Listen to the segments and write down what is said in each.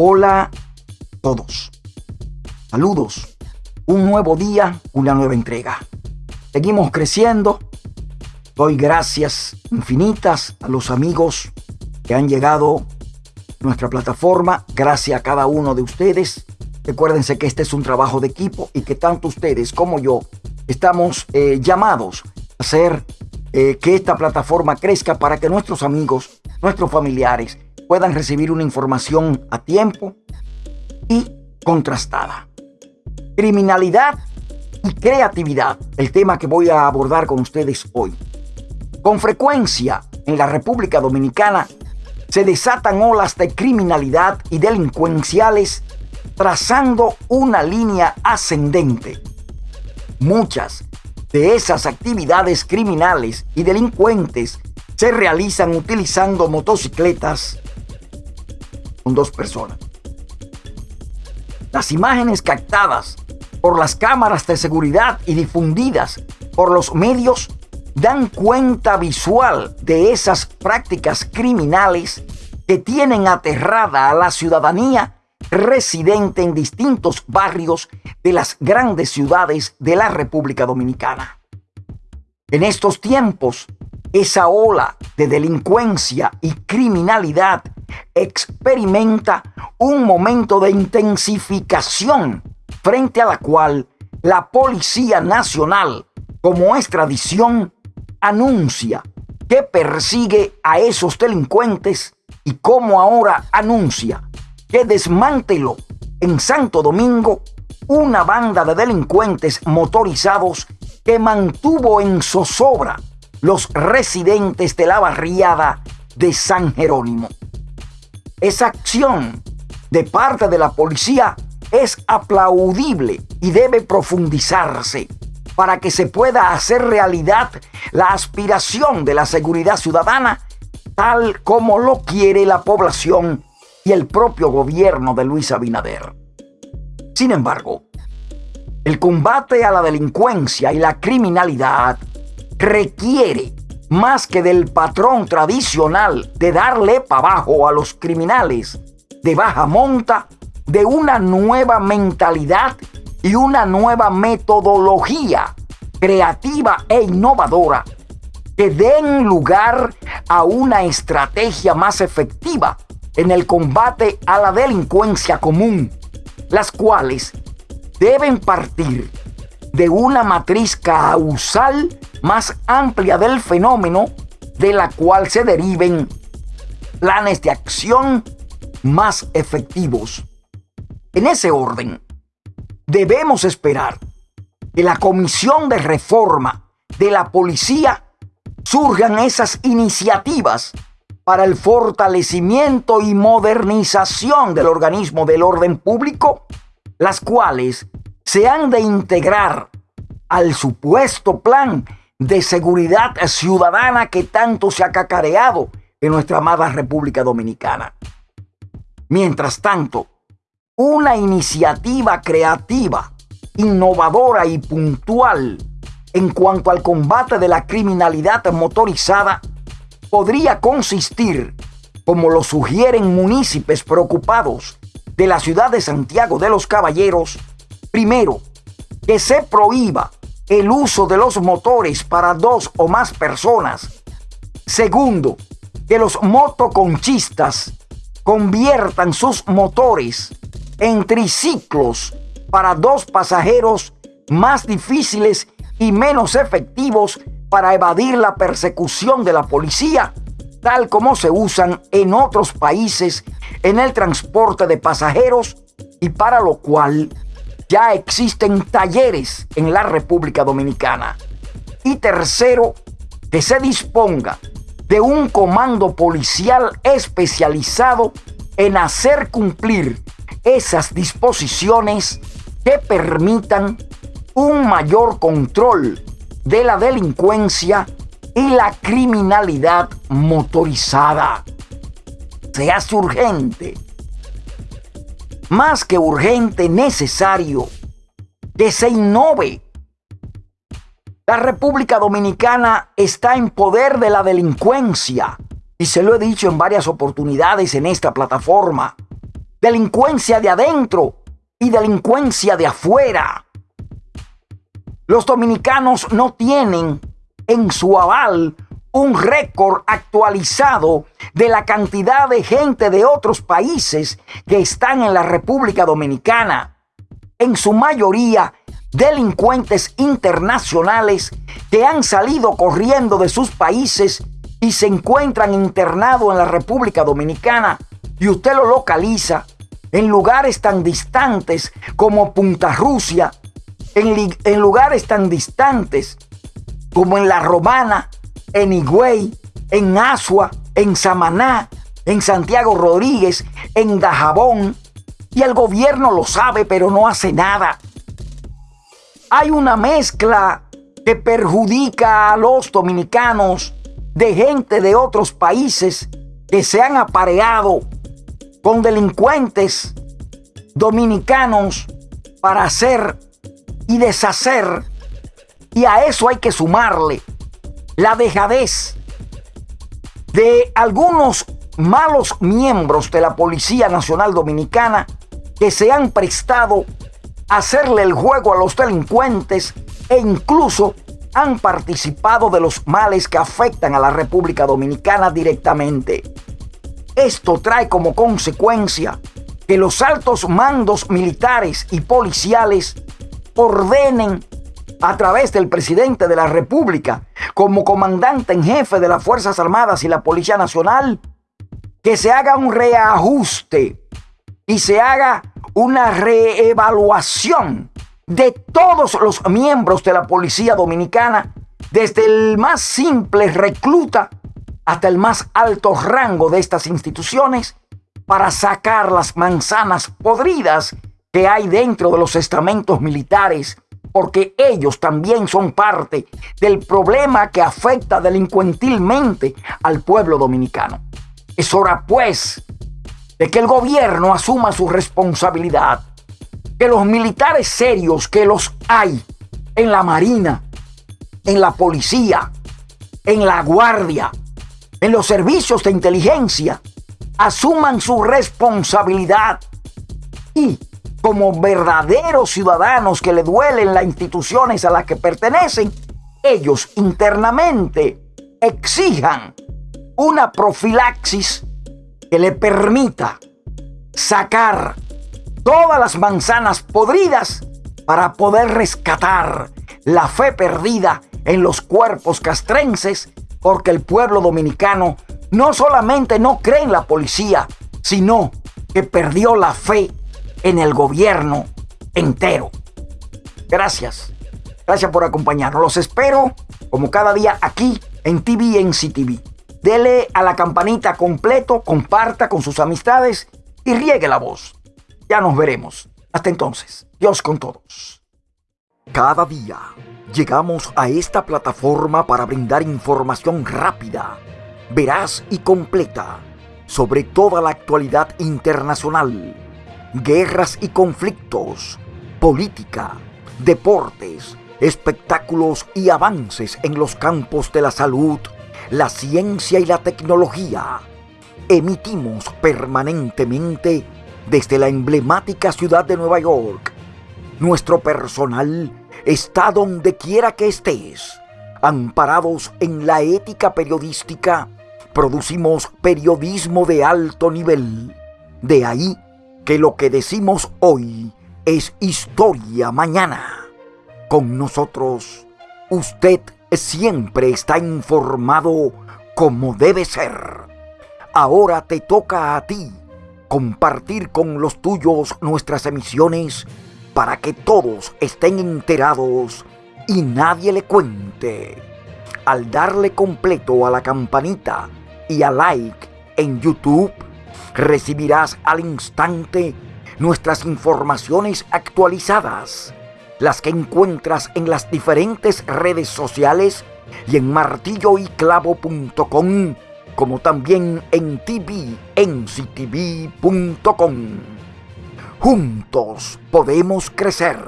Hola a todos. Saludos. Un nuevo día, una nueva entrega. Seguimos creciendo. Doy gracias infinitas a los amigos que han llegado a nuestra plataforma. Gracias a cada uno de ustedes. Recuérdense que este es un trabajo de equipo y que tanto ustedes como yo estamos eh, llamados a hacer eh, que esta plataforma crezca para que nuestros amigos, nuestros familiares puedan recibir una información a tiempo y contrastada. Criminalidad y creatividad, el tema que voy a abordar con ustedes hoy. Con frecuencia en la República Dominicana se desatan olas de criminalidad y delincuenciales trazando una línea ascendente. Muchas de esas actividades criminales y delincuentes se realizan utilizando motocicletas con dos personas. Las imágenes captadas por las cámaras de seguridad y difundidas por los medios dan cuenta visual de esas prácticas criminales que tienen aterrada a la ciudadanía residente en distintos barrios de las grandes ciudades de la República Dominicana. En estos tiempos, esa ola de delincuencia y criminalidad experimenta un momento de intensificación frente a la cual la Policía Nacional, como es tradición, anuncia que persigue a esos delincuentes y como ahora anuncia que desmanteló en Santo Domingo una banda de delincuentes motorizados que mantuvo en zozobra los residentes de la barriada de San Jerónimo. Esa acción de parte de la policía es aplaudible y debe profundizarse para que se pueda hacer realidad la aspiración de la seguridad ciudadana tal como lo quiere la población y el propio gobierno de Luis Abinader. Sin embargo, el combate a la delincuencia y la criminalidad requiere más que del patrón tradicional de darle para abajo a los criminales de baja monta, de una nueva mentalidad y una nueva metodología creativa e innovadora que den lugar a una estrategia más efectiva en el combate a la delincuencia común, las cuales deben partir de una matriz causal más amplia del fenómeno de la cual se deriven planes de acción más efectivos. En ese orden, debemos esperar que la Comisión de Reforma de la Policía surjan esas iniciativas para el fortalecimiento y modernización del organismo del orden público, las cuales se han de integrar al supuesto plan de seguridad ciudadana que tanto se ha cacareado en nuestra amada República Dominicana. Mientras tanto, una iniciativa creativa, innovadora y puntual en cuanto al combate de la criminalidad motorizada podría consistir, como lo sugieren municipios preocupados de la ciudad de Santiago de los Caballeros, primero, que se prohíba el uso de los motores para dos o más personas. Segundo, que los motoconchistas conviertan sus motores en triciclos para dos pasajeros más difíciles y menos efectivos para evadir la persecución de la policía, tal como se usan en otros países en el transporte de pasajeros y para lo cual ya existen talleres en la República Dominicana. Y tercero, que se disponga de un comando policial especializado en hacer cumplir esas disposiciones que permitan un mayor control de la delincuencia y la criminalidad motorizada. Se hace urgente, más que urgente, necesario, que se innove. La República Dominicana está en poder de la delincuencia y se lo he dicho en varias oportunidades en esta plataforma. delincuencia de adentro y delincuencia de afuera. Los dominicanos no tienen en su aval un récord actualizado de la cantidad de gente de otros países que están en la República Dominicana. En su mayoría, delincuentes internacionales que han salido corriendo de sus países y se encuentran internados en la República Dominicana y usted lo localiza en lugares tan distantes como Punta Rusia, en, en lugares tan distantes como en La Romana, en Higüey, en Asua, en Samaná, en Santiago Rodríguez, en Dajabón, y el gobierno lo sabe, pero no hace nada. Hay una mezcla que perjudica a los dominicanos de gente de otros países que se han apareado con delincuentes dominicanos para hacer y deshacer. Y a eso hay que sumarle la dejadez de algunos malos miembros de la Policía Nacional Dominicana que se han prestado a hacerle el juego a los delincuentes e incluso han participado de los males que afectan a la República Dominicana directamente. Esto trae como consecuencia que los altos mandos militares y policiales ordenen a través del presidente de la República, como comandante en jefe de las Fuerzas Armadas y la Policía Nacional, que se haga un reajuste y se haga una reevaluación de todos los miembros de la Policía Dominicana, desde el más simple recluta hasta el más alto rango de estas instituciones, para sacar las manzanas podridas que hay dentro de los estamentos militares porque ellos también son parte del problema que afecta delincuentilmente al pueblo dominicano. Es hora, pues, de que el gobierno asuma su responsabilidad, que los militares serios que los hay en la Marina, en la policía, en la guardia, en los servicios de inteligencia, asuman su responsabilidad y como verdaderos ciudadanos que le duelen las instituciones a las que pertenecen, ellos internamente exijan una profilaxis que le permita sacar todas las manzanas podridas para poder rescatar la fe perdida en los cuerpos castrenses, porque el pueblo dominicano no solamente no cree en la policía, sino que perdió la fe en el gobierno entero. Gracias. Gracias por acompañarnos. Los espero como cada día aquí en TV en CTV. Dele a la campanita completo, comparta con sus amistades y riegue la voz. Ya nos veremos. Hasta entonces. Dios con todos. Cada día llegamos a esta plataforma para brindar información rápida, veraz y completa sobre toda la actualidad internacional guerras y conflictos, política, deportes, espectáculos y avances en los campos de la salud, la ciencia y la tecnología. Emitimos permanentemente desde la emblemática ciudad de Nueva York. Nuestro personal está donde quiera que estés. Amparados en la ética periodística, producimos periodismo de alto nivel. De ahí que lo que decimos hoy es historia mañana. Con nosotros, usted siempre está informado como debe ser. Ahora te toca a ti compartir con los tuyos nuestras emisiones para que todos estén enterados y nadie le cuente. Al darle completo a la campanita y a like en YouTube, recibirás al instante nuestras informaciones actualizadas, las que encuentras en las diferentes redes sociales y en martilloyclavo.com, como también en tvnctv.com. Juntos podemos crecer,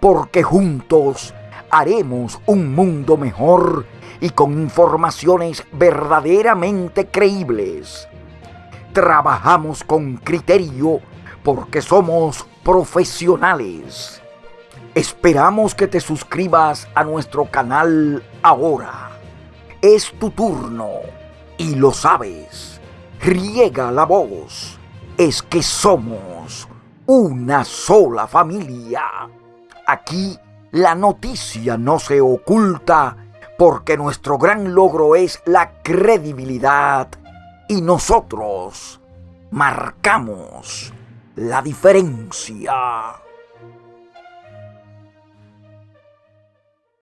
porque juntos haremos un mundo mejor y con informaciones verdaderamente creíbles trabajamos con criterio porque somos profesionales. Esperamos que te suscribas a nuestro canal ahora. Es tu turno y lo sabes. Riega la voz. Es que somos una sola familia. Aquí la noticia no se oculta porque nuestro gran logro es la credibilidad y nosotros marcamos la diferencia.